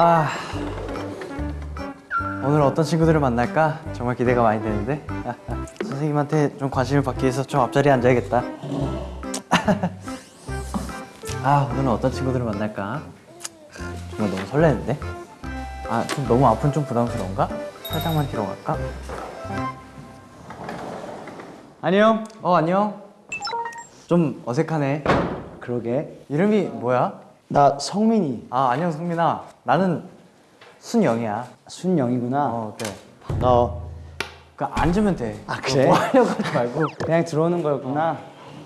아 오늘 어떤 친구들을 만날까? 정말 기대가 많이 되는데. 선생님한테 좀 관심을 받기 위해서 좀 앞자리에 앉아야겠다 아 오늘은 어떤 친구들을 만날까? 정말 너무 설레는데? 아 좀 너무 아픈 좀 부담스러운가? 살짝만 뒤로 갈까? 안녕. 어 안녕. 좀 어색하네. 그러게. 이름이 뭐야? 나 성민이. 아 안녕 성민아. 나는 순영이야. 순영이구나. 어 그래 반가워 그 앉으면 돼. 아, 그래? 뭐 하려고 하지 말고. 그냥 들어오는 거였구나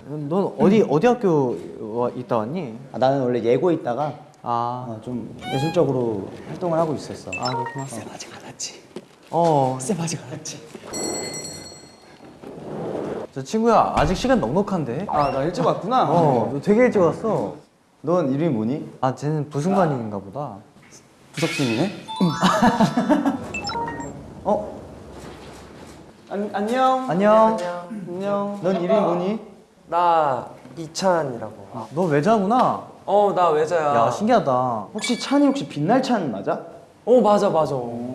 넌 어디 어디 학교 와, 있다 왔니? 아, 나는 원래 예고 있다가 아, 어, 좀 예술적으로 활동을 하고 있었어 아 그렇구나. 쌤 아직 안 왔지? 어, 쌤 아직 안 왔지? 저 친구야 아직 시간 넉넉한데. 아 나 일찍 왔구나 어, 너 되게 일찍 왔어. 넌 이름이 뭐니? 아, 쟤는 부승관인가 보다. 부석순이네? 어? 안, 안녕 안녕. 안녕 넌 이름이 뭐니? 나 이찬이라고. 너 외자구나. 어, 나 외자야. 야, 신기하다. 혹시 찬이 혹시 빛날 찬 맞아? 어, 맞아, 맞아. 나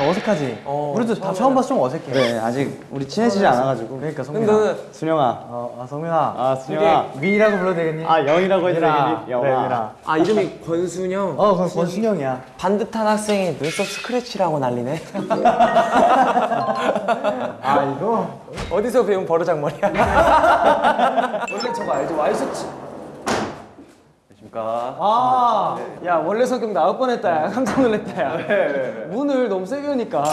어색하지? 어, 우리도 다 처음 봐서 좀 어색해. 그래 아직 우리 친해지지 않아가지고 그러니까 근데 성민아. 너는 순영아 어, 아, 성민아. 아 순영아 이게 민이라고 불러도 되겠니? 아 영이라고 해도. 되겠니? 영아 그래, 민아. 아, 이름이 권순영. 어, 그럼 권순영이야. 반듯한 학생이 눈썹 스크래치라고 난리네. 아, 이거? 어디서 배운 버르장머리야? 원래 저거 알죠? 와이셔츠. 아, 야, 원래 성격 나올 뻔했다. 야. 깜짝 놀랐다. 야. 문을 너무 세게 여니까.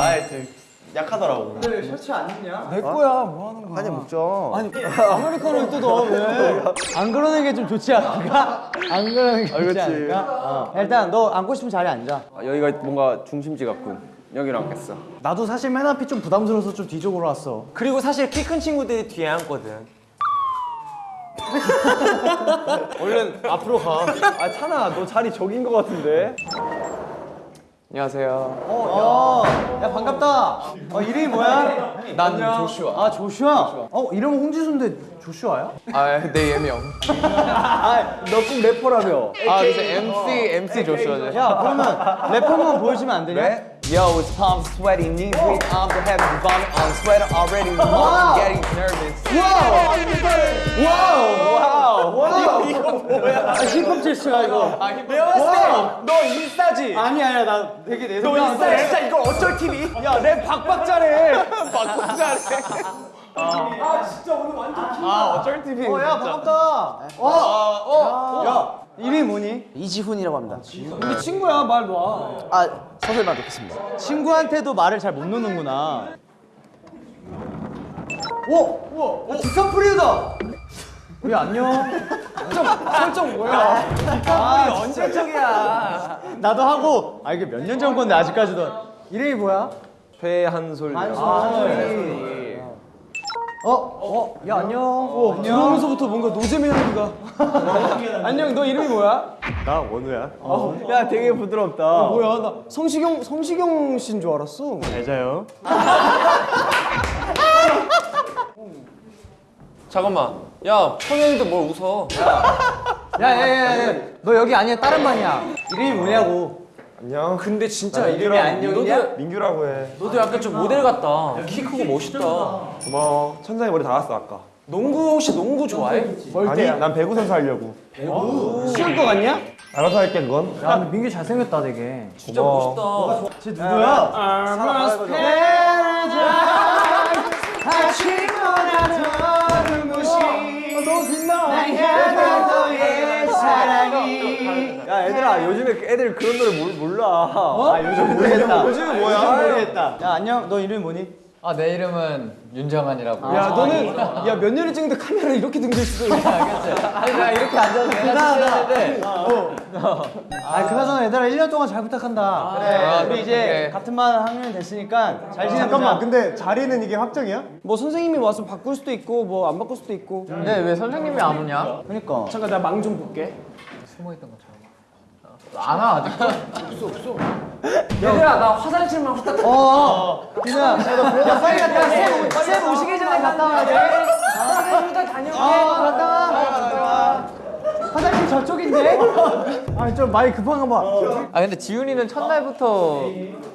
약하더라고 셔츠 안 입냐? 내 거야. 뭐 하는 거야? 아니 먹자 아니, 아메리카노를 뜯어. 왜? 안 그러는 게 좀 좋지 않을까? 안 그러는 게 좋지 않을까? 어. 일단 너 앉고 싶은 자리에 앉아 아, 여기가 뭔가 중심지 같군. 여기로 앉겠어. 나도 사실 맨 앞이 좀 부담스러워서 좀 뒤쪽으로 왔어. 그리고 사실 키 큰 친구들이 뒤에 앉거든. 얼른 앞으로 가. 아, 찬아, 너 자리 저긴 거 같은데? 안녕하세요. 어, 야, 야 반갑다. 어, 이름이 뭐야? 난 조슈아. 아, 조슈아. 어, 이름은 홍지수인데 조슈아야? 아, 내 예명. 너꼭 래퍼라며 아, 그래서 MC, MC 조슈아죠. 야 그러면 래퍼 한번 보여주면 안 되냐? Yo, it's palms sweaty, knees weak, arms are heavy, vomit on sweater already, wow. getting nervous. 아, 힙합 제스처야 이거 내가 봤을 때너 인싸지? 아니 아니야 나 되게 내너 인싸 진짜 이걸 어쩔 TV? 야, 랩 박박 잘해. 박박 잘해. 어, 야, 반갑다. 야 이름이 뭐니? 이지훈이라고 합니다 우리 친구야, 말 놔. 아 서설만 듣겠습니다 친구한테도 말을 잘 못 놓는구나 오! 우와! 어, 디카프리오다! 우리 안녕. 설정 뭐야? 아 언제 적이야? 나도 하고 아 이게 몇 년 전 건데 아직까지도 이름이 뭐야? 최한솔. 어? 어? 야, 안녕. 어, 들어오면서부터 뭔가 노잼의 향기가. 안녕, 너 이름이 뭐야? 나 원우야. 야, 되게 부드럽다. 뭐야, 나 성시경 성시경 씨인 줄 알았어. 잘 자요. 잠깐만. 야, 천연이도 뭘 웃어? 야, 야, 야, 야. 너 여기 아니야, 다른 반이야. 이름이 뭐냐고 안녕. 근데 진짜 이름이 안녕이냐? 너도, 민규라고 해. 너도 약간 좀 모델 같다. 키 크고 멋있다. 고마워. 천장에 머리 닿았어, 아까. 농구 혹시 농구 좋아해? 아니, 난 배구 선수 하려고. 쉬울 것 같냐? 알아서 할게, 그건. 야, 근데 민규 잘생겼다, 되게. 진짜 고마워. 멋있다. 누구야? 야, 요즘에 애들 그런 노래 몰, 몰라. 아 요즘 모르겠다 요즘 뭐야? 모르겠다 야 안녕 너 이름이 뭐니? 아, 내 이름은 윤정환이라고. 야, 너는 야몇 년을 찍는데 카메라 이렇게 등져 있어. 아니, 나 이렇게 앉아서 내가 찍는데 아, 그나저나 얘들아 1년 동안 잘 부탁한다. 그래 우리 이제 오케이. 같은 반 학년이 됐으니까 잘 지내보자 잠깐만, 근데 자리는 이게 확정이야? 뭐 선생님이 와서 바꿀 수도 있고 뭐 안 바꿀 수도 있고. 근데 왜 선생님이 안 오냐? 그러니까 잠깐 나 망 좀 볼게. 숨어 있던 것처럼. 안와 아직도? 없어 없어. 얘들아 나 화장실만 갔다. 어. 진우야. 야 빨리 갔다. 쌤, 쌤 오시기 전에 갔다 와야 돼. 화장실부터 다녀올게. 갔다 와. 화장실 저쪽인데? 아니 좀 많이 급한가 봐. 아 근데 지훈이는 첫날부터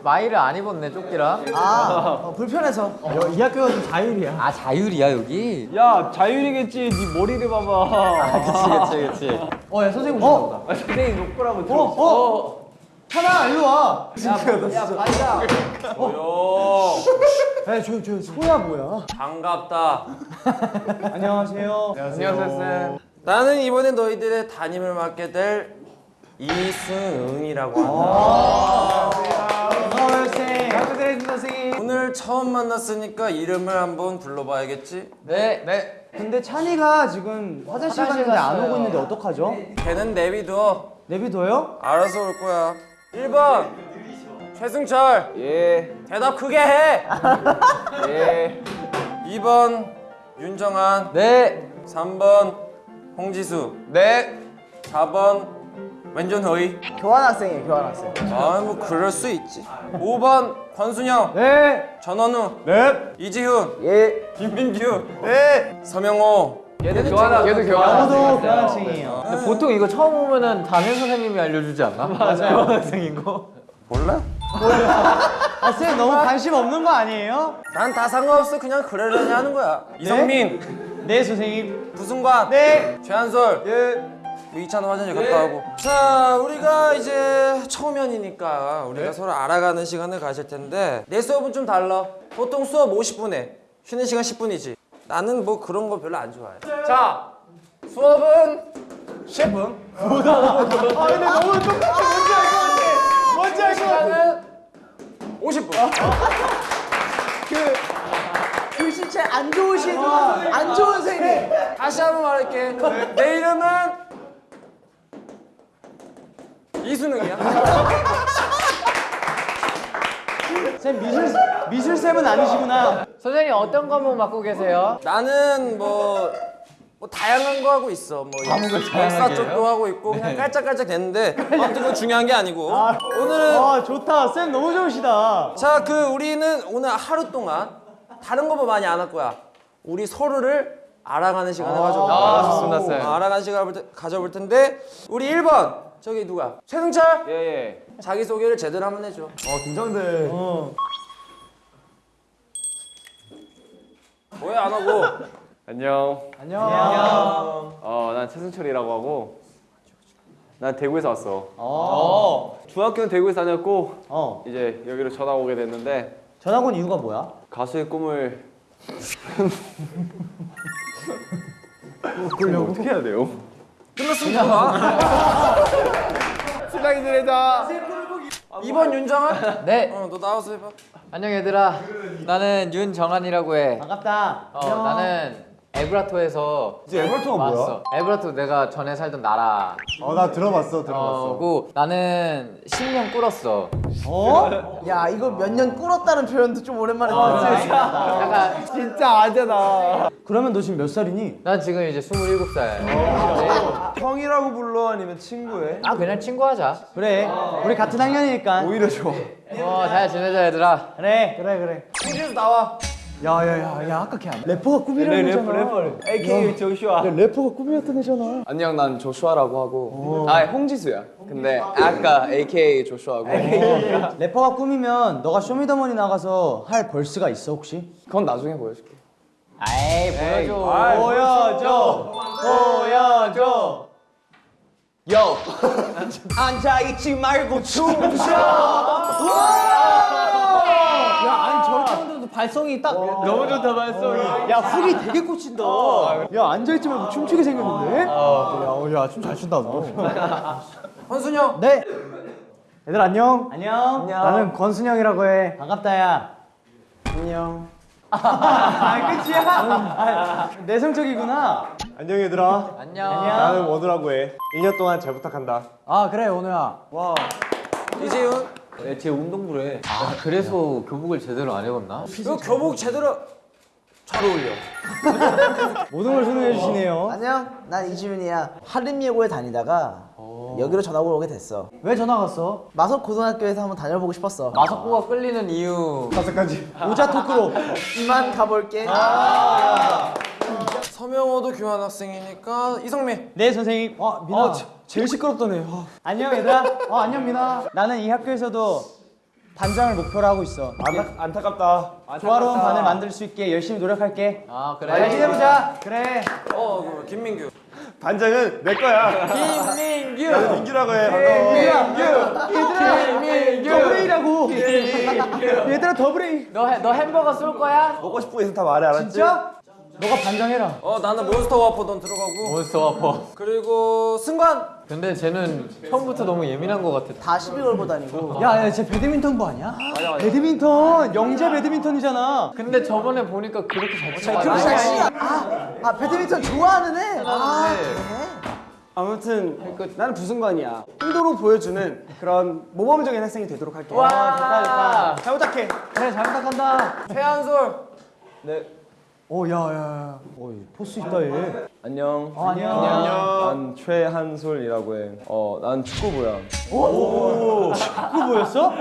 마이를 안 입었네 조끼랑. 아 어, 불편해서. 이 학교가 좀 자율이야. 아 자율이야 여기? 야 자율이겠지. 네 머리를 봐봐. 그치 그치 그치. 어야 선생님 오신다 보다. 아, 선생님 놓고라고 어 들었어. 어. 하나 일로 와. 야 반장. 야 조용 조용. 소야 뭐야? 반갑다. 안녕하세요. 안녕하세요 쌤. 나는 이번에 너희들의 담임을 맡게 될 이승응이라고 아. 한다. 감사드립니다 선생님. 오늘 처음 만났으니까 이름을 한번 불러봐야겠지. 네 네. 근데 찬이가 지금 화장실 화장실 갔는데 안 갔어요. 오고 있는데 어떡하죠? 걔는 내비둬. 내비둬요? 알아서 올 거야. 1번 최승철. 예. 대답 크게 해. 예. 2번 윤정한. 네. 3번 홍지수. 네. 4번 왼전허이. 교환학생이에요 교환학생. 아뭐 그럴 수 있지. 5번 권순영. 네. 전원우. 네. 이지훈. 예. 김민규. 네. 서명호. 얘도 교환 얘도 교환. 저도 교환학생이에요. 근데 보통 이거 처음 오면은 담임 선생님이 알려주지 않나? 맞아요. 몰라? 아 쌤 너무 관심 없는 거 아니에요? 난 다 상관없어. 그냥 그러려니 하는 거야. 이성민. 네 선생님. 부승관. 네. 최한솔. 예. 뭐 이찬호 화장실 갔다 오고. 자, 우리가 이제 초면이니까 우리가 서로 알아가는 시간을 가질 텐데 내 수업은 좀 달라. 보통 수업 50분에 쉬는 시간 10분이지. 나는 뭐 그런 거 별로 안 좋아해. 자, 수업은 10분. 뭔지 알것 같아. 시간은 50분. 글씨체 안 좋으신 안 좋은 선생님. 다시 한 번 말할게. 내 이름은 이수능이야. 쌤 미술 미술 쌤은 아니시구나. 선생님 어떤 과목 맡고 계세요? 나는 뭐, 뭐 다양한 거 하고 있어. 뭐 역사 쪽도 하고 있고 그냥 깔짝깔짝 됐는데 아무튼 그건 중요한 게 아니고 오늘은 아 좋다. 쌤 너무 좋으시다. 자 그 우리는 오늘 하루 동안 다른 거뭐 많이 안 할 거야. 우리 서로를 알아가는 시간을 가져볼 거야. 아, 좋습니다, 쌤. 어, 알아가는 시간을 가져볼 텐데 우리 1번 저기 누가? 최승철 예 예. 자기 소개를 제대로 한번 해줘. 어 긴장돼. 왜안 하고? 안녕. 안녕. 어, 난 최승철이라고 하고. 난 대구에서 왔어. 어. 중학교는 대구에서 다녔고 어. 이제 여기로 전학 오게 됐는데 전학 온 이유가 뭐야? 가수의 꿈을 그걸 어떻게 해야 돼요? 끝났으면 좋아. 신랑이 지내자. 2번 윤정아? 네. 어, 너 나와서 해봐. 안녕 얘들아. 나는 윤정한이라고 해. 반갑다. 어, 나는 에브라토에서 이제 에버턴가 왔어. 에브라토 내가 전에 살던 나라. 어, 나 들어봤어, 들어봤어. 어고 나는 10년 꿇었어. 어? 야 이거 몇 년 꿇었다는 표현도 좀 오랜만에 들었지. 약간 진짜 아재다. 그러면 너 지금 몇 살이니? 난 지금 이제 27살. 형이라고 불러 아니면 친구해? 아 그냥 친구 하자. 그래. 우리 같은 학년이니까. 오히려 좋아. 어, 잘 지내자 얘들아. 그래. 그래 그래. 홍지수 나와. 야야야 야 아까 걔 안- 래퍼가 꿈이라는 래, 애잖아. 래퍼 래퍼. AKA 조슈아. 야, 래퍼가 꿈이었던 애잖아. 안녕 난 조슈아라고 하고 아 홍지수야 근데 아까 AKA 조슈아고 래퍼가 꿈이면 너가 쇼미더머니 나가서 할 verse가 있어 혹시? 그건 나중에 보여줄게 아이 보여줘. 보여줘. 보여줘. 요. 앉아 있지 말고 춤춰. 야 발성이 딱 너무 좋다 발성이. 야 훅이 되게 꽂힌다. 야 앉아 있지 말고 춤추게 생겼는데? 야야춤 잘 춘다 너. 헌순영. 네. 얘들 안녕. 안녕. 나는 권순영이라고 해. 반갑다 야. 안녕. 아 끝이야? 아, 내성적이구나. 안녕, 얘들아. 안녕. 나는 원우라고 해. 2년 동안 잘 부탁한다. 아 그래 오늘야. 와. 이재훈. 제 운동부래. 아 그래서 교복을 제대로 안 입었나? 너 교복 제대로 잘 어울려. 모든 걸 설명해 주시네요. 안녕, 난 이지훈이야. 한림예고에 다니다가 여기로 전학을 오게 됐어. 왜 전화 왔어? 마석 고등학교에서 한번 다녀보고 싶었어. 마석구가 끌리는 이유. 오자 토크로. 이만 가볼게. 서명호도 교환 학생이니까 이성민. 네 선생님. 어 민아. 제일 시끄럽다네. 안녕 얘들아. 어 안녕 민아. 나는 이 학교에서도 반장을 목표로 하고 있어. 안타, 안타깝다. 조화로운 반을 만들 수 있게 열심히 노력할게. 아잘 그래. 지내보자. 그래. 어, 그 김민규. 반장은 내 거야. 김민규. 나는 민규라고 해. 더블 A라고. 얘들아 더블 A. 너, 해- 너 햄버거 쏠 거야? 먹고 싶은 거 있으면 다 말해, 알았지? 진짜? 너가 반장해라. 어, 나는 몬스터 와퍼 넌 들어가고. 몬스터 와퍼. 그리고 승관. 근데 쟤는 처음부터 너무 예민한 것 같아. 다 시비 걸고 다니고. 야, 야, 쟤 배드민턴부 아니야? 맞아, 맞아. 배드민턴, 영재 배드민턴이잖아. 근데 저번에 보니까 그렇게 잘 치고 그렇게 잘 치냐? 아, 아 배드민턴 좋아하는 애. 아 네. 그래. 아무튼 나는 부승관이야. 의도로 보여주는 그런 모범적인 학생이 되도록 할게. 와. 좋다, 좋다. 잘 부탁해. 그래, 잘 부탁한다. 최한솔. 오, 야, 야, 야. 오, 포스 있다 얘. 안녕. 어, 안녕. 난 최한솔이라고 해. 어, 난 축구부야. 축구 보였어?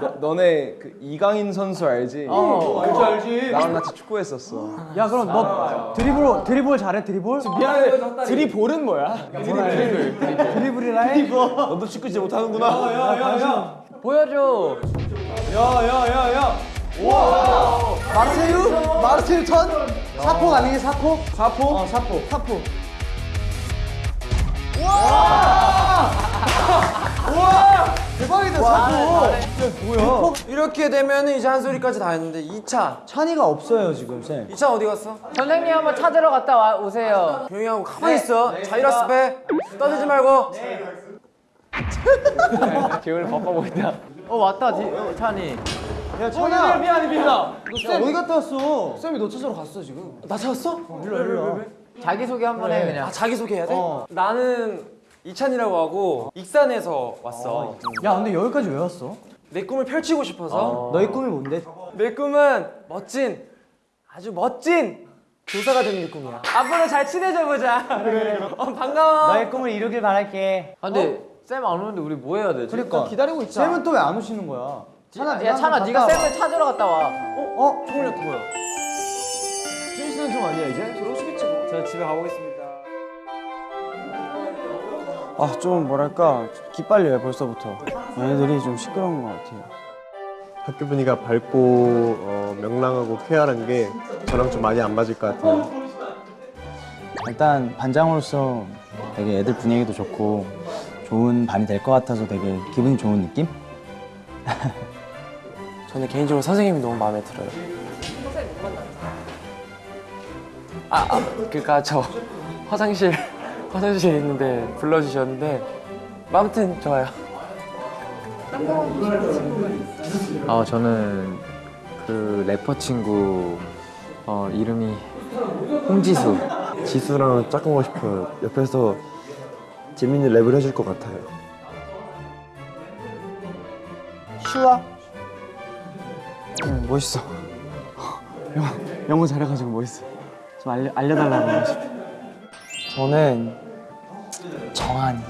너, 너네 그 이강인 선수 알지? 어, 알지, 알지. 나랑 같이 축구했었어. 야, 그럼 너 드리블, 드리블 잘해, 드리블? 미안해. 드리볼은 뭐야? 드리블. 드리블이라 해? 너도 축구 진짜 못하는구나. 야, 야, 야. 보여줘. 야, 야, 야, 야. 마르세유? 마르세유 턴? 사포 아니게 사포? 사포? 어, 사포. 사포. 와! 와! 대박이다, 사포. 야, 뭐야? 이렇게 되면 이제 한 소리까지 다 했는데 2차. 찬이가 없어요, 지금, 쌤. 2차 어디 갔어? 선생님 한번 찾으러 갔다 와, 오세요. 조용히 하고 가만히 있어. 자이라스 빼. 떠들지 말고. 지금 바빠 보인다. 어 왔다, 디, 어, 찬이. 야, 찬아. 미안해, 미안해. 너 쌤, 어디 갔다 왔어? 쌤이 너 찾으러 갔어, 지금. 나 찾았어? 일로, 일로. 자기 소개 한번 해 그냥. 아 자기 소개 해야 돼? 어. 나는 이찬이라고 하고 익산에서 왔어. 야, 근데 여기까지 왜 왔어? 내 꿈을 펼치고 싶어서. 너의 꿈이 뭔데? 내 꿈은 멋진 아주 멋진 교사가 되는 게 꿈이야. 앞으로 잘 친해져 보자. 그래. 어, 반가워. 너의 꿈을 이루길 바랄게. 아, 근데 쌤 안 오는데 우리 뭐 해야 되지? 그러니까 기다리고 있자. 쌤은 또 왜 안 오시는 거야? 찬아, 야 찬아, 네가 쌤을 찾으러 갔다 와. 어? 총력 뭐야? 쉬시는 중 아니야 이제? 들어오시겠지 뭐. 저 집에 가보겠습니다. 아 좀 뭐랄까 기빨려요 벌써부터. 얘네들이 좀 시끄러운 것 같아요. 학교 분위기가 밝고 어, 명랑하고 쾌활한 게 저랑 좀 많이 안 맞을 것 같아요. 일단 반장으로서 되게 애들 분위기도 좋고 좋은 반이 될 것 같아서 되게 기분이 좋은 느낌? 저는 개인적으로 선생님이 너무 마음에 들어요. 아, 아 그니까 저 화장실 화장실에 있는데 불러주셨는데 아무튼 좋아요. 아 저는 그 래퍼 친구 어, 이름이 홍지수. 지수랑 짝꿍하고 싶어요. 옆에서 재밌는 랩을 해줄 것 같아요. 슈아? 응 멋있어. 영어, 영어 잘해가지고 멋있어. 좀 알려 알려달라고 하고 싶어. 저는 정한이.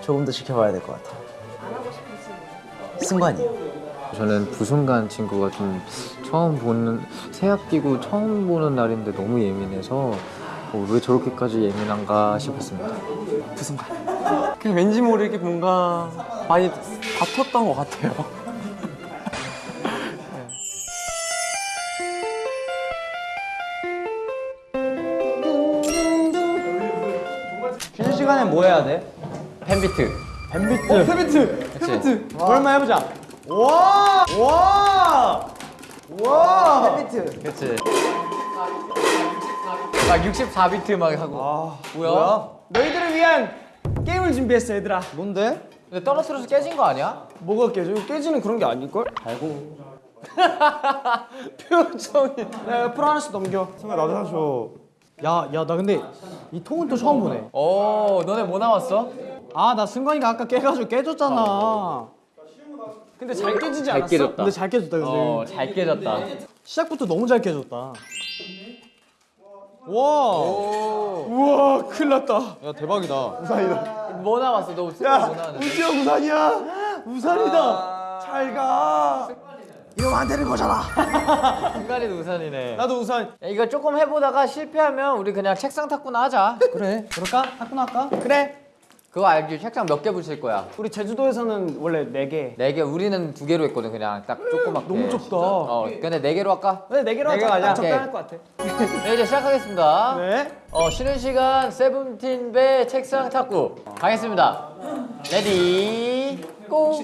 조금 더 지켜봐야 될 것 같아. 승관이요. 저는 부순간 친구가 좀 처음 보는 새학 기고 처음 보는 날인데 너무 예민해서 어, 왜 저렇게까지 예민한가 싶었습니다. 그냥 왠지 모르게 뭔가 많이 다퉜던 것 같아요. 쉬는 시간에 뭐 해야 돼? 펜비트. 펜비트. 어, 펜비트. 펜비트. 오랜만에 해보자. 와! 와! 와! 펜비트. 그치. 막 64비트 막 하고. 뭐야? 너희들을 위한 게임을 준비했어, 얘들아. 뭔데? 근데 떨어뜨려서 깨진 거 아니야? 뭐가 깨져? 깨지는 그런 게 아닐걸? 알고. 표정이. 야, 옆으로 하나씩 넘겨. 승아 나도 사줘. 야, 야, 나 근데 이 통은 또 처음 보네. 오, 너네 뭐 나왔어? 아, 나 승관이가 아까 깨가지고 깨졌잖아. 근데 잘 깨지지 않았어? 깨졌다. 근데 잘 깨졌다, 근데. 어, 잘 깨졌다. 시작부터 너무 잘 깨졌다. 와. 우와, 큰일 났다. 야 대박이다. 뭐 나왔어? 너 우승 뭐 나왔는데? 우지 형 우산이야. 우산이다. 잘 가. 이러면 안 되는 거잖아. 중간에도 우산이네. 나도 우산. 야, 이거 조금 해보다가 실패하면 우리 그냥 책상 탁구나 하자. 그래. 그럴까? 탁구나 할까? 그래. 그거 알지? 책상 몇 개 붙일 거야? 우리 제주도에서는 원래 네 개. 네 개. 우리는 두 개로 했거든. 그냥 딱 조그맣게. 너무 좁다. 어, 근데 네 개로 할까? 근데 네 개로 네 개로 하자. 하자. 딱 적당할 것 같아. 네, 이제 시작하겠습니다. 네. 어, 쉬는 시간 세븐틴 배 책상 탁구 가겠습니다. ready Go!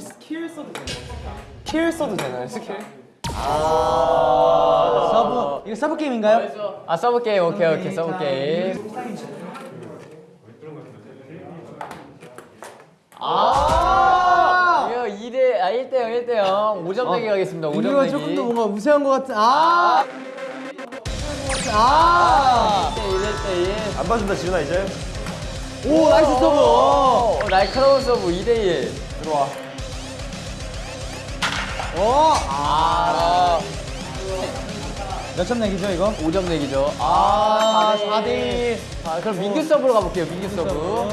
Skill 써도 되나요? 스킬? 서브. 이거 서브 게임인가요? 아 서브 게임 오케이 오케이 서브 게임. 아 이거 2대 아 1대 0 1대 0 5점 내기 가겠습니다. 5점 이거 내기. 조금 더 뭔가 우세한 것 같은. 아. 아. 1대 1 1대 1. 안 봐준다 지훈아 이제. 오 nice 서브. 어, 날카로운 서브 2대 1. 들어와. 아, 몇 점 내기죠 이거? 5점 내기죠. 아, 아, 4대 4대 1. 아, 그럼 민규 서브로 가볼게요. 민규 서브.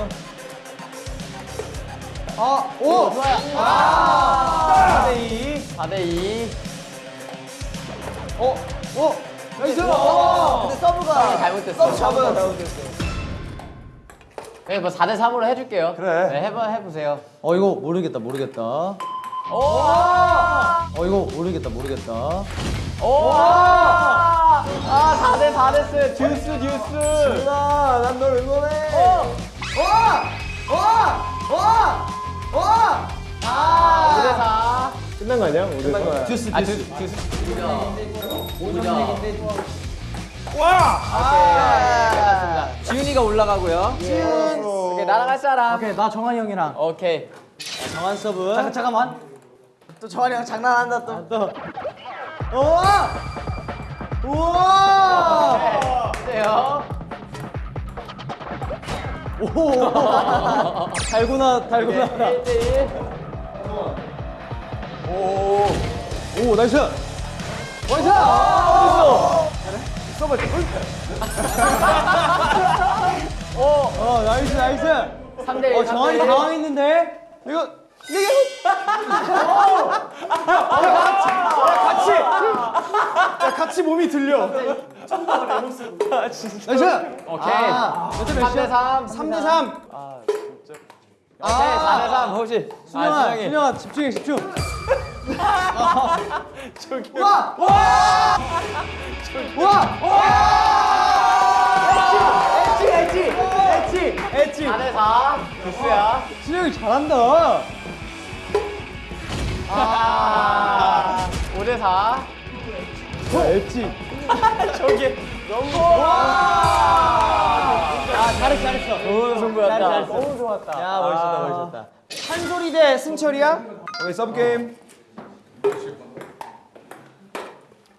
아, 오. 좋아요. 아. 4대 2. 4대 2. 어. 오. Nice. 어. 근데 서브가 잘못됐어. 서브가 네, 뭐 4대 3으로 해줄게요. 그래. 네, 해봐 해보세요. 어 이거 모르겠다 모르겠다. 오! 어 이거 모르겠다 모르겠다. 오! 아, 4대 4 됐어요. 듀스 듀스. 난널 응원해. 아, 5대 4. 끝난 거 아니야? 끝난 거야. 듀스 아, 듀스. 듀스 듀스. 5점. 와! 아, 지훈이가 올라가고요. 지훈. 오케이, 나랑 할 사람. 오케이 나 정한이 형이랑 오케이. 정한 서브. 잠깐 잠깐만. 또 정한이 형 장난한다 또. 또. 우와. 우와. 돼요. 오. 달고나 달고나. 1대 1. 오 nice. Nice. 서브. 오. 어 nice nice. 3대 1. 어 정한이 당황했는데. 이거 같이 야 같이 몸이 들려. Nice. 오케이. 몇대 3대 3. 3대 3. 오케이, 4대 3. 혹시. 순영아, 아. 순영아 집중해 집중. 엣지 엣지 엣지 4대 4. 듀스야. 순영이 잘한다. 아. 5대 4. 엣지. 아, 잘했어, 잘했어. 좋은 승부였다. 너무 좋았다. 야 멋있다 멋있다. 한솔이 대 승철이야? 오케이 서브 게임.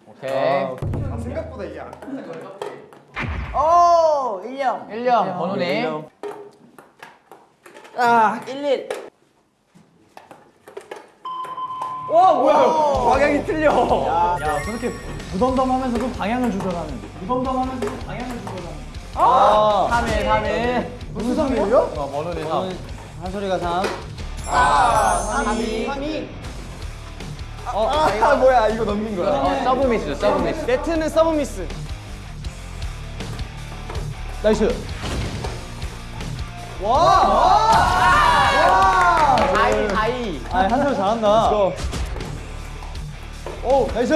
오케이. 생각보다 이게 안. 오 1령. 1점, 번호니. 아 11. 와 뭐야? 방향이 틀려. 야 저렇게 무덤덤하면서도 방향을 조절하는. 무덤덤하면서도 방향을 조절하는. 아. 3일, 3일. 무슨 상이에요? 어, 번호니 3. 한솔이가 3. 3이. 3이. 아 뭐야 이거 넘긴 거야. 어, 서브 미스, 서브 미스. 네트는 서브 미스. Nice. 와! 와! 4이, 4이. 아, 한솔 잘한다. 오, nice.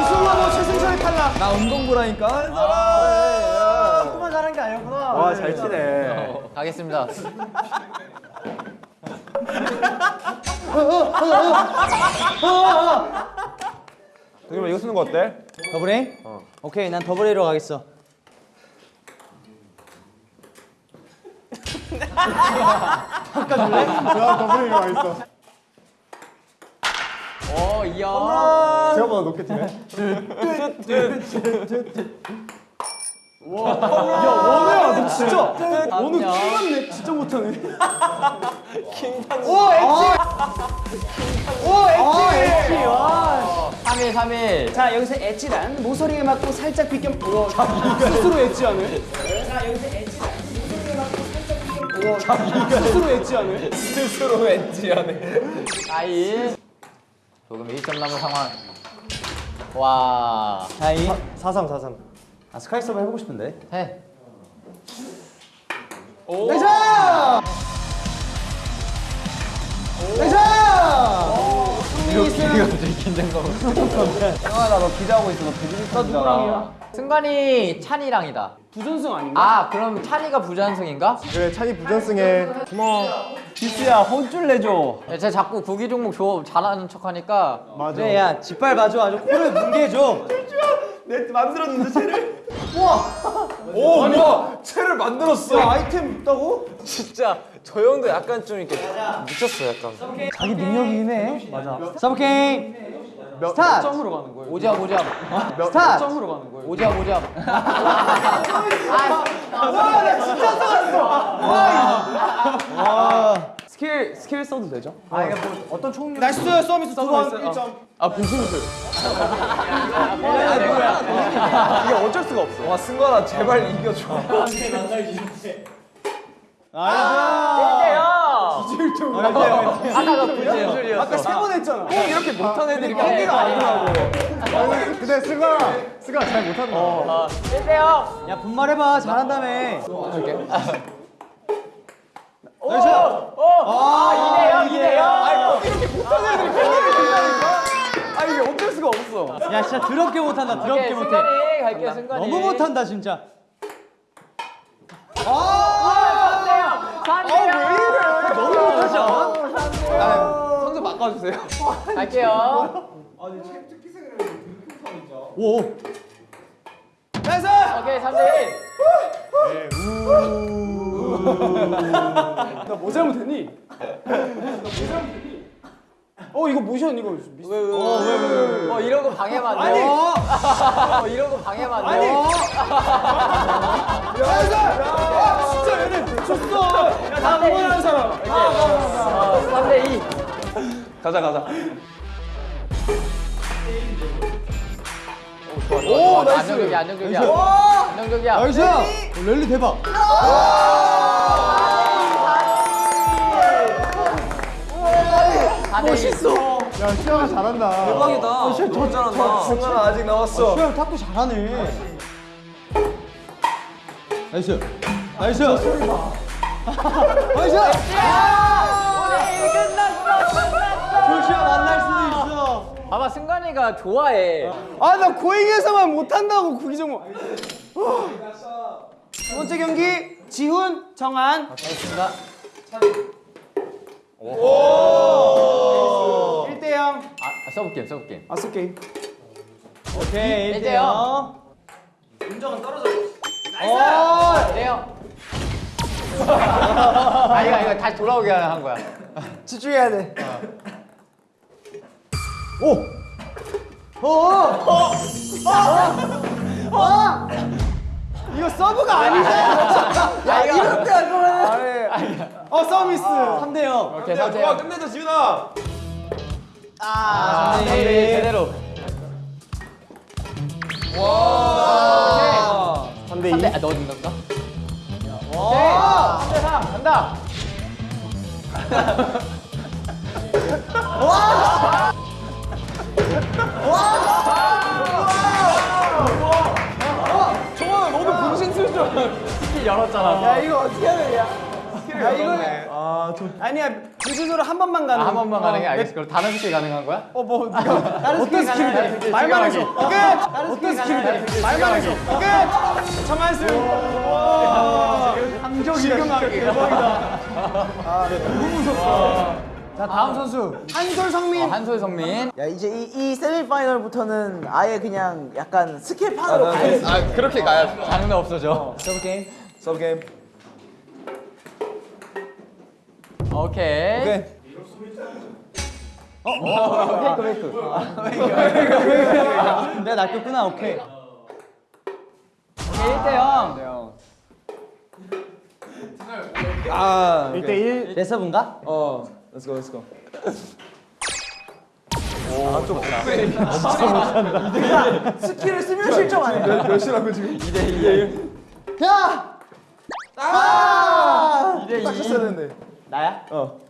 우승하고 최승철이 탈락. 나 운동부라니까. 아, 조금만 잘한 게 아니었구나. 와 잘 치네. 가겠습니다. 동현아 이거 쓰는 거 어때? double A? 오케이, 난 double A로 가겠어. 나 double A 가 있어. 오, 이형. 생각보다 높게 치네. 야, 원우야, 너 진짜. 원우 킹받네. 진짜 못하네. 오 엣지. 오 엣지. 아, 엣지. 와. 3일 3일 자 여기서 edge란 모서리에 맞고 살짝 비껴 어, 스스로 edge하네 자 여기서 엣지란 모서리에 맞고 살짝 비껴 어, 스스로 edge하네 스스로 edge하네 4일 조금 1점 남은 상황. 와 4이. 4-3 4-3 아 스카이 서브 해보고 싶은데. 해. 형아 너 기대하고 있어. 너 배드민턴이잖아 승관이 찬이랑이다 부전승 아닌가? 아 그럼 찬이가 부전승인가? 그래 찬이 부전승에 기스야 혼쭐 내줘 야, 쟤 자꾸 구기 종목 조 잘하는 척하니까 그래 네, 야 짓밟아줘 아주 코를 뭉개줘. 내 만들었는데 쟤를 오 뭐야 채를 만들었어 아이템 있다고? 진짜 저 형도 약간 좀 이렇게 미쳤어 약간 자기 능력이긴 해. 맞아. 서브 게임. 스타트. 점으로 가는 거예요. 오잡 오잡 스타트. 점으로 가는 거예요. 오잡 오잡 스킬 스킬 써도 되죠? 아 이게 뭐 어떤 총류? 나이스 서비스 두번 1점. 아 분신술 이게 어쩔 수가 없어. 와 승관아 제발 이겨줘 아까가 부전술이었어 아까 세 번 했잖아 꼭 이렇게 못한 애들이 경기가 아니더라고 근데 승관아 승관아 잘 못한다 1대0 야 분말해봐 잘한다며. 아 2대0 2대0 아 이게 어쩔 수가 없어 야 진짜 더럽게 못한다. 더럽게 못해. 승관이 갈게요 승관이 너무 못한다 진짜. 아 3대0 너무 못하지 않아? 선수 바꿔주세요 갈게요 오. 오케이 3대1 나뭐 잘못했니? 나뭐 잘못했니? 어 이거 모션 이거 미스 어 이런 거 방해만 아니! 돼. 어 이런 거 방해만 돼. 아니! 야 진짜 얘네 미쳤어 야나 응원하는 사람 어, 3대 2. 가자 가자 오, nice. 안정적이야, 안정적이야. 안정적이야. nice. 어, 랠리 대박. 멋있어. 야 시아가 잘한다 대박이다 너무 잘한다 승관아 아직 남았어 수영 탁구 잘하네. nice. nice. nice. 오늘 끝났어, 끝났어. 조시아 만날 수도 있어. 봐봐, 승관이가 좋아해. 아 나 고잉에서만 못한다고 구기 종목 두 번째 경기 지훈 정한 알겠습니다. 1대 0 아, 서브 게임, 서브 게임. 아스 게임 오케이. 1대 1대 0. 0. 돼요. 이거, 다시 돌아오게 한 거야. 집중해야 돼 이거 서브가 아니잖아 야, 이거. 이럴 때할 거면. 어 서비스 3대 0. 오케이, 3대 0. 끝내자 지훈아 아, 3대 1. 제대로. 와 3대 2 3대, 아? 오케이. 3대 3. 간다. 정환아 너도 분신술 줄 스킬 열었잖아. 야 이거 어떻게 해야 되냐 야 이거 아니야 분신술을 한 번만 가는 아, 한 번만 가는 게 알겠어. 그럼 다른 스킬 가능한 거야? 어뭐 네가 다른 어떤 스킬이. 돼? 말만 해줘 끝! 어떤 스킬이 돼? 말만 해줘 끝! 정한승 지금하게 대박이다 자 다음 선수. 한솔 성민 어, 한솔 성민. 야 이제 이, 이 세미파이널부터는 아예 그냥 약간 스킬판으로 가야 돼. 아 그렇게 가야지 장르 없어져. 서브 게임. 서브 게임 오케이. 오케이 어, fake fake. 내가 낚였구나. 오케이. 오케이 1대 0. 아 1대 1내 서브인가? 어 let's go let's go 아좀 스킬을 쓰면 실점 안 해. 몇 시라고 지금? 야! 아! 딱 쳤어야 되는데. 나야? 어.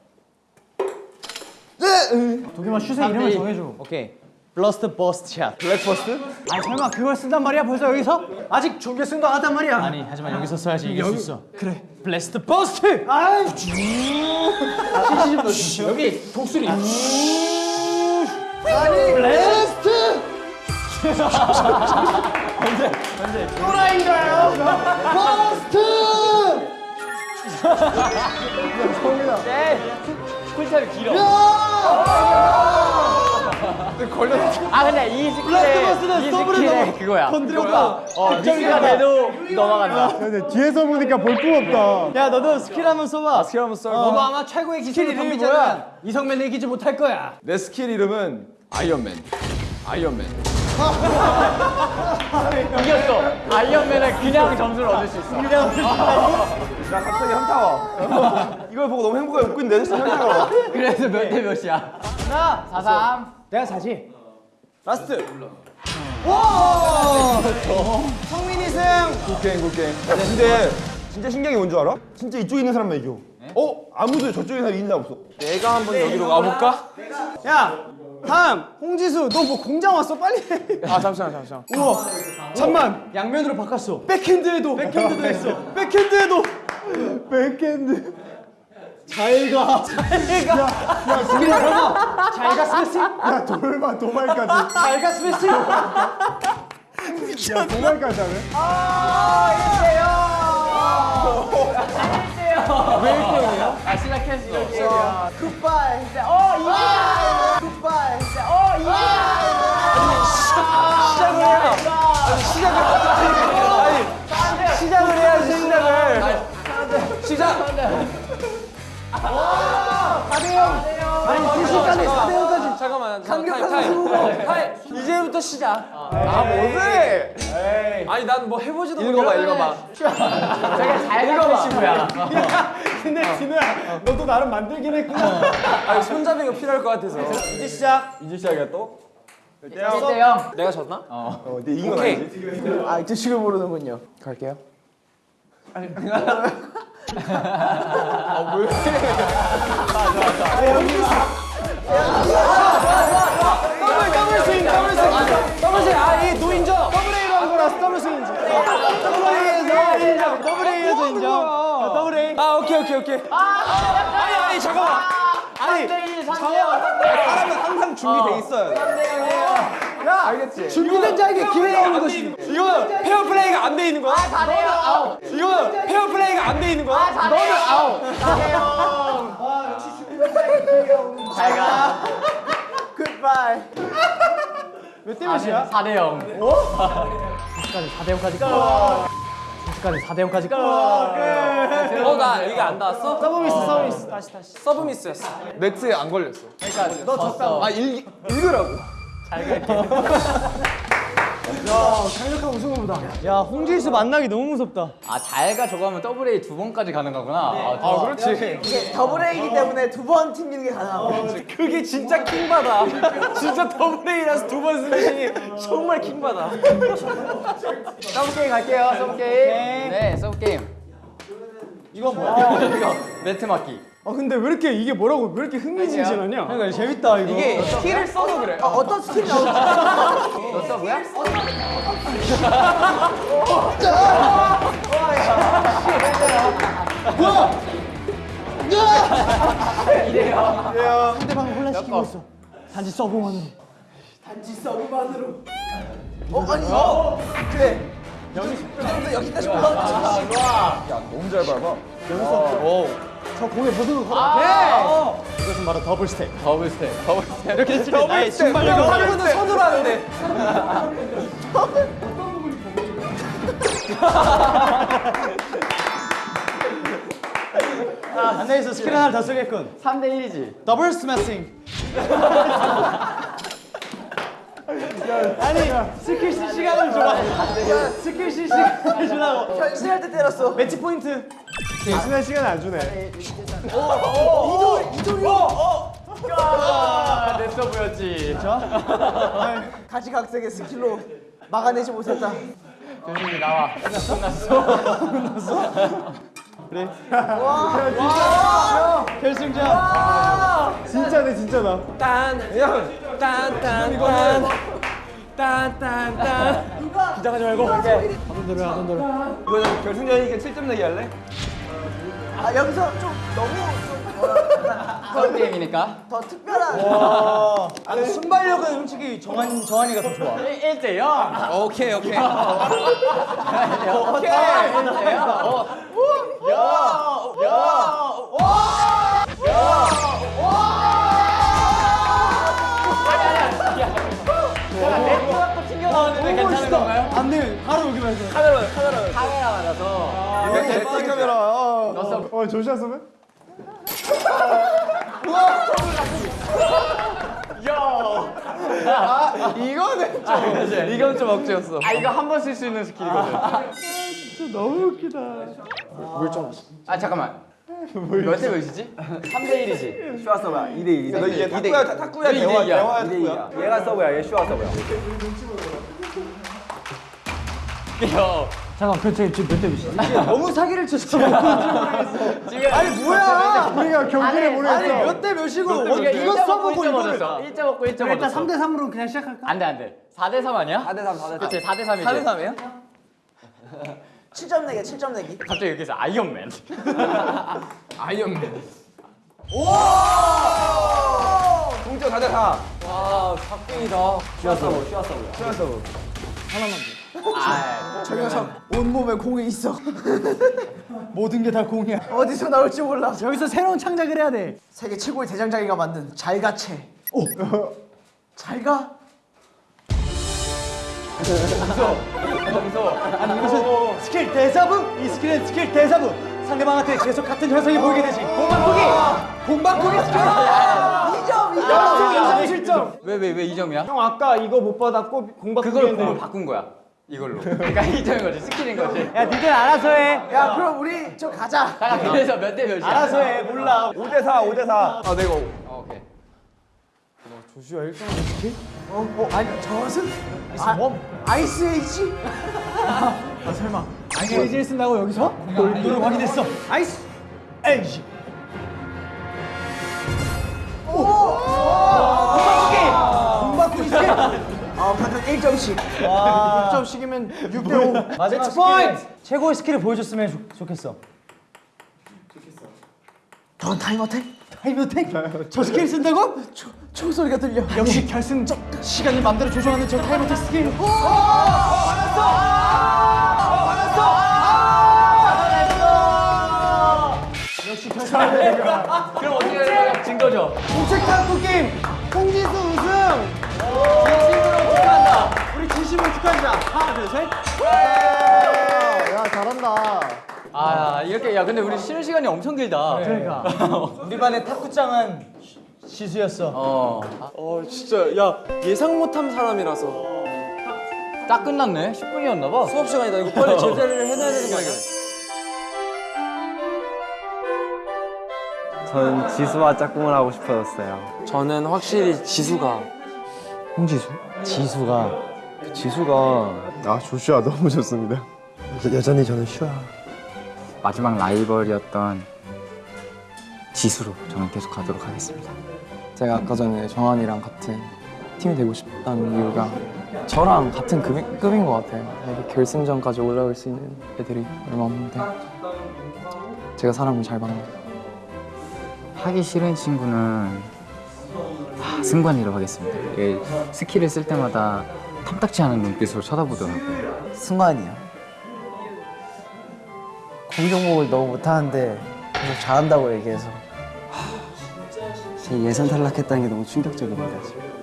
도겸아 슛의 이름을 정해줘. 오케이. blast burst shot. blast burst? 아 설마 그걸 쓴단 말이야 벌써 여기서? 아직 준비 쓴거 하단 말이야. 아니 하지만 여기서 써야지 이길 수 있어. 그래. blast burst. 아이. 여기 독수리. blast. 또라이인가요? burst. 쿨타임 길어. 아 근데 이 blast burst는 더블에 그거야. 건드렸다. 어 미스가 돼도 넘어간다. 근데 뒤에서 보니까 볼품 없다. 야 너도 스킬 한번 써봐. 스킬 한번 써. 너도 아마 최고의 기술을 이름이 덤비자면 이성맨을 이기지 못할 거야. 내 스킬 이름은 아이언맨. 아이언맨. 이겼어. 아이언맨은 그냥 점수를 얻을 수 있어. 나 갑자기 현타와. 이걸 보고 너무 행복하게 웃고 있는데 진짜 현타가 와. 그래서 몇 대 몇이야? 하나, 4, 3. 내가 사지. last. 성민이 승. good game good game. 야 근데 진짜 신기한 게 뭔 줄 알아? 진짜 이쪽에 있는 사람만 이겨. 어? 아무도 저쪽에 사람 이긴 사람 없어. 내가 한번 여기로 가볼까? 야, 다음 홍지수, 너 뭐 공장 왔어? 빨리. 해. 아 잠시만 잠시만. 우와, 잠만. 양면으로 바꿨어. 백핸드에도. 백핸드도 했어. 백핸드에도. 백핸드. 잘 가. 잘 가. 야, 야, 스킬 설마. 잘 가, 스매싱. 야 돌만 도발까지. 잘 가, 스매싱. 야 도발까지 하네. 아 시작했어. 굿바이. 어 이게. 굿바이. 어 이게. 시작을 해야 시작을 해야지 시작을 시작 아니, 2시간에 4대0까지. 잠깐만 잠깐만 타임 타임 타임 이제부터 시작 아 뭐지? 아니 난 뭐 해보지도 읽어봐. 읽어봐. 되게 잘 읽어봐. 친구야. 근데 진우야, 너도 나름 만들긴 했구나. 아니 손잡이가 필요할 것 같아서 이제 시작. 이제 시작이야 또? 1대 0. 내가 졌나? 어, 네 이긴 건 오케이. 아니지? 아 주식을 모르는군요. 갈게요. 더블, 더블 스윙, 더블 스윙. 더블 A 노인정 더블 A로 한 거라서 더블 스윙이지. 더블 A에서 인정. 더블 A에서 인정. 자, 더블 A. 아 오케이 오케이 오케이 아니 아니 잠깐만 아니, 사람은 항상 준비돼 있어야 돼. 야, 알겠지? 준비된 자에게 기회가 오는 것이. 이거 페어 플레이가 안 돼 있는 거야? 4대 0. 아웃. 이거 페어 플레이가 안 돼 있는 거야? 4대 0. 아웃. 4대 0. 잘 가. 굿바이. 몇 대 몇이야? 4대 0. 까지 4대 0까지 끝. 까지 4대 0까지 끝. 끝. 어나 이게 안 닿았어? 서브미스, 서브미스. 다시, 다시. 서브 미스였어 매트에 안 걸렸어. 너 졌다고. 아 읽, 읽으라고. 강력한 우승후보다. 야, 홍지수 만나기 너무 무섭다. 아 잘가 저거 하면 더블 A 두 번까지 가는 거구나. 아, 아 그렇지. 이게 더블 A이기 때문에 두 번 튕기는 게 가능하고. 그게 진짜 킹받아 진짜 더블 A라서 두번 스매싱이 정말 킹받아 서브 게임 갈게요. 서브 게임. 네, 서브 게임. 이거 뭐야? 이거 매트 맞기. 아, 근데 왜 이렇게 이게 뭐라고 왜 이렇게 흥미진진하냐? 그러니까 재밌다 이거. 이게 스킬을 써서 그래. 아, 어떤 스킬이 나올지. 너 서브야? 상대방을 혼란시키고 있어. 단지 서브만으로. 어 아니. 어. 그래. 여기 여기까지 올라왔지. 너무 잘 밟아. 저 공에 보드로 걸어. 이것은 바로 더블 스텝. 더블 스텝. 더블 스텝. 이렇게 치면 나의 신발 이거 이거 하는 건데 손으로 하는데 안내에서 스킬 하나 더 쓰겠군. 3대 1이지. 더블 스매싱. 아니 스킬 시 시간을 줘. 스킬 시 시간을 주라고. 변신할 때 때렸어. 매치 포인트. 대신할 시간 안 주네. 이돌 이돌이. 내 서브였지. 가지각색의 스킬로 막아내지 못했다. 조심히 나와. 끝났어. 결승전. 진짜네 진짜다. 딴 딴딴딴 딴딴딴 긴장하지 말고. 이거 결승전이니까 7점 내기 할래? 아 여기서 좀 너무 그런 게임이니까. 더 특별한. 아, 순발력은 솔직히 정한 정한이가 더 좋아. 1대 0. 오케이 오케이. 오케이. 1대 0. 괜찮은 건가요? 안 돼. 바로 여기만 해서. 카메라 맞아서. 내 카메라. 아. 넣었어. 어 조시아 선배? 이거는 좀. 이건 좀 억지였어. 아 이거 한 번 쓸 수 있는 스킬이거든. 진짜 너무 웃기다. 아 잠깐만. 몇대 몇이지? 3대 1이지. 슈아 서브야. 2대 2. 너 이게 탁구야 탁- 탁구야 대화 이야. 대화야 이대 탁구야. 2야. 얘가 서브야. 얘 슈아 서브야. 잠깐 그 지금 지금 몇대 몇이지? 너무 사기를 쳤어. 아니 뭐야? 우리가 경기를 모르겠어. 아니 몇 대 몇이고 이거 이거 써보고 이거를. 1점 먹고 1점 일단 얻었어. 3대 3으로 그냥 시작할까? 안돼 안돼. 4대 3 아니야? 4대 3, 4대 3. 그치 4대 3이지. 4대 3이야? 7점 내기 7점 내기. 갑자기 여기서 아이언맨. 아이언맨. 동점 4대 4. 와 슈아 서브. 슈아 서브야. 슈아 서브. 아, 저 녀석 온몸에 공이 있어. 모든 게 다 공이야. 어디서 나올지 몰라. 여기서 새로운 창작을 해야 돼. 세계 최고의 대장장이가 만든 잘가채. 오. 잘가. 아니 이것은 스킬 대사부? 이 스킬은 스킬 대사부. 상대방한테 계속 같은 현상이 보이게 되지. 공방꾸기. 공방꾸기 스킬. 2점 2점. 아, 2점 7점. 왜왜왜 2점이야? 형 아까 이거 못 받았고 공방꾸기 그걸. 공을 바꾼 거야. 이걸로. 그러니까 2점인 거지. 스킬인 거지. 야 니들 알아서 해. 야 그럼 우리 저 가자. 자, 그래서 몇 대 몇이야? 알아서 해. 몰라. 5 대 4. 5 대 4. 아, 내가 어, 오케이. 어, 어 아니 저 것은 아, 뭐? 아이스 에이지? 아 설마. 아이스 에이지를 쓴다고 여기서? 너는 확인했어. 아이스 에이지. 오. 공방꾸기. 공방꾸기 스킬. 아 방금 1점씩. 와. 6점씩이면 6대 5. 마지막 포인트. 최고의 스킬을 보여줬으면 좋, 좋겠어. 넌 time attack? time attack? 저 스킬 쓴다고? 초, 총소리가 들려. 역시 결승전 시간을 마음대로 조정하는 저 time attack 스킬. 역시 결승. 그럼 어떻게 해야 진 거죠? 공책 탁구 게임 홍지수 우승. 진심으로 축하한다. 우리 진심으로 축하한다. 하나 둘 셋. 야 잘한다. 아, 이렇게 야 근데 우리 쉬는 시간이 엄청 길다. 그러니까 우리 반의 탁구장은 지수였어. 어. 어 진짜 야 예상 못한 사람이라서 딱 끝났네. 10분이었나 봐. 수업 시간이다 이거 빨리 제대를 해놔야 되는 거 아니야 저는 지수와 짝꿍을 하고 싶어졌어요. 저는 확실히 지수가 홍지수? 지수가 지수가 아 조슈아 너무 좋습니다. 여전히 저는 슈아. 마지막 라이벌이었던 지수로 저는 계속 가도록 하겠습니다. 제가 아까 전에 정한이랑 같은 팀이 되고 싶다는 이유가 저랑 같은 급인, 급인 것 같아요. 이렇게 결승전까지 올라올 수 있는 애들이 얼마 없는데 제가 사람을 잘 만나요. 하기 싫은 친구는 하, 승관이라고 하겠습니다. 스킬을 쓸 때마다 탐탁지 않은 눈빛으로 쳐다보더라고요. 승관이야. 공정목을 너무 못하는데 계속 잘한다고 얘기해서 제 예선 탈락했다는 게 너무 충격적입니다. 지금.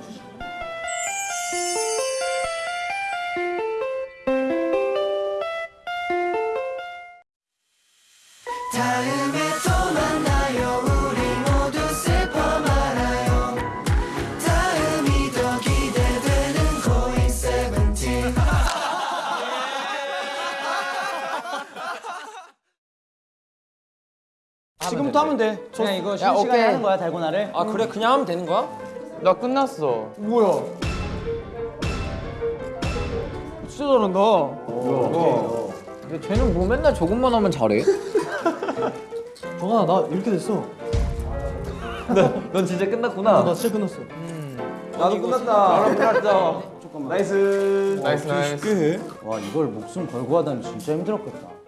하면 돼. 그냥 이거 야, 쉬는 시간에 오케이. 하는 거야 달고나를. 아 그래 그냥 하면 되는 거야? 나 끝났어. 뭐야? 진짜 잘한다. 근데 쟤는 뭐 맨날 저것만 하면 잘해? 정아 나 이렇게 됐어. 넌 진짜 끝났구나. 나 진짜 끝났어. 나도 끝났다. 바로 끝났어 nice. nice nice. 와 이걸 목숨 걸고 하다니 진짜 힘들었겠다